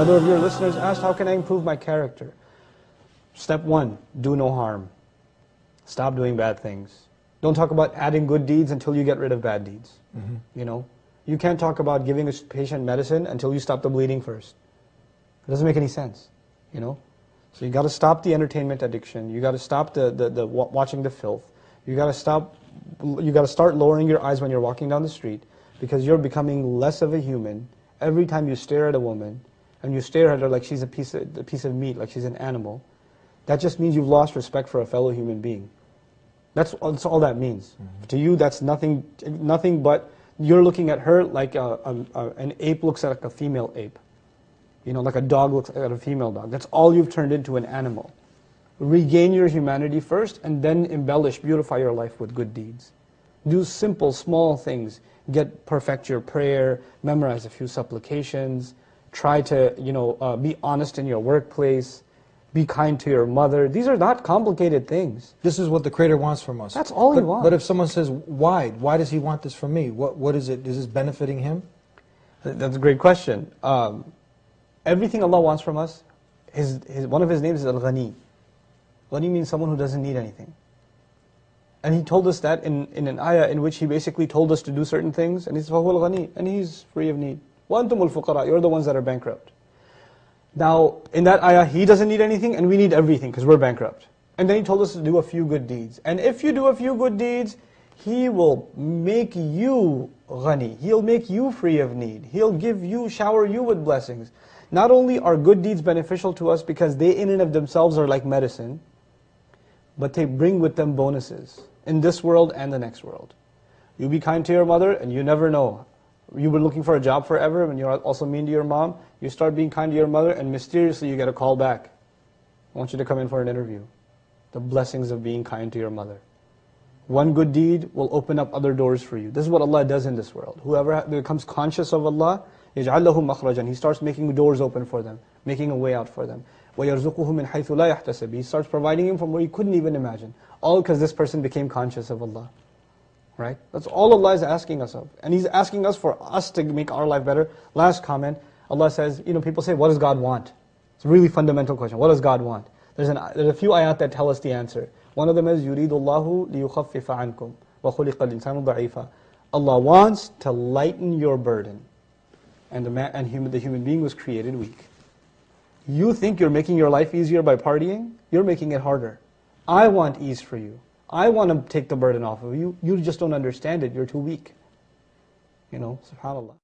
Another of your listeners asked, how can I improve my character? Step one, do no harm. Stop doing bad things. Don't talk about adding good deeds until you get rid of bad deeds. Mm-hmm. You know, you can't talk about giving a patient medicine until you stop the bleeding first. It doesn't make any sense. You know, so you got to stop the entertainment addiction. You got to stop the, the, the watching the filth. You got to stop. You got to start lowering your eyes when you're walking down the street because you're becoming less of a human every time you stare at a woman and you stare at her like she's a piece of, a piece of meat, like she's an animal. That just means you've lost respect for a fellow human being. That's, that's all that means. Mm-hmm. To you, that's nothing, nothing but you're looking at her like a, a, a, an ape looks at like a female ape. You know, like a dog looks at a female dog. That's all you've turned into an animal. Regain your humanity first and then embellish, beautify your life with good deeds. Do simple, small things. Get, perfect your prayer, memorize a few supplications, try to, you know, uh, be honest in your workplace, be kind to your mother. These are not complicated things. This is what the Creator wants from us. That's all but, He wants. But if someone says, why? Why does He want this from me? What, what is it? Is this benefiting Him? That's a great question. Um, everything Allah wants from us, his, his, one of His names is Al-Ghani. Ghani means someone who doesn't need anything. And He told us that in, in an ayah in which He basically told us to do certain things, and He's al-ghani and He's free of need. وَأَنْتُمُ الْفُقَرَاء You're the ones that are bankrupt. Now, in that ayah, he doesn't need anything and we need everything because we're bankrupt. And then he told us to do a few good deeds. And if you do a few good deeds, he will make you ghani. He'll make you free of need. He'll give you, shower you with blessings. Not only are good deeds beneficial to us because they in and of themselves are like medicine, but they bring with them bonuses in this world and the next world. You be kind to your mother and you never know you've been looking for a job forever and you're also mean to your mom, you start being kind to your mother and mysteriously you get a call back. I want you to come in for an interview. The blessings of being kind to your mother. One good deed will open up other doors for you. This is what Allah does in this world. Whoever becomes conscious of Allah, يَجْعَلْ لَهُ مَخْرَجًا He starts making doors open for them, making a way out for them. وَيَرْزُقُهُ مِنْ حَيْثُ لَا يَحْتَسِبُ He starts providing him from where he couldn't even imagine. All because this person became conscious of Allah. Right? That's all Allah is asking us of. And He's asking us for us to make our life better. Last comment, Allah says, you know, people say, what does God want? It's a really fundamental question. What does God want? There's, an, there's a few ayat that tell us the answer. One of them is, يُرِيدُ اللَّهُ لِيُخَفِّفَ عَنْكُمْ وَخُلِقَ الْإِنسَانُ ضَعِيفًا Allah wants to lighten your burden. And, the, man, and human, the human being was created weak. You think you're making your life easier by partying? You're making it harder. I want ease for you. I want to take the burden off of you. You just don't understand it. You're too weak. You know, subhanAllah.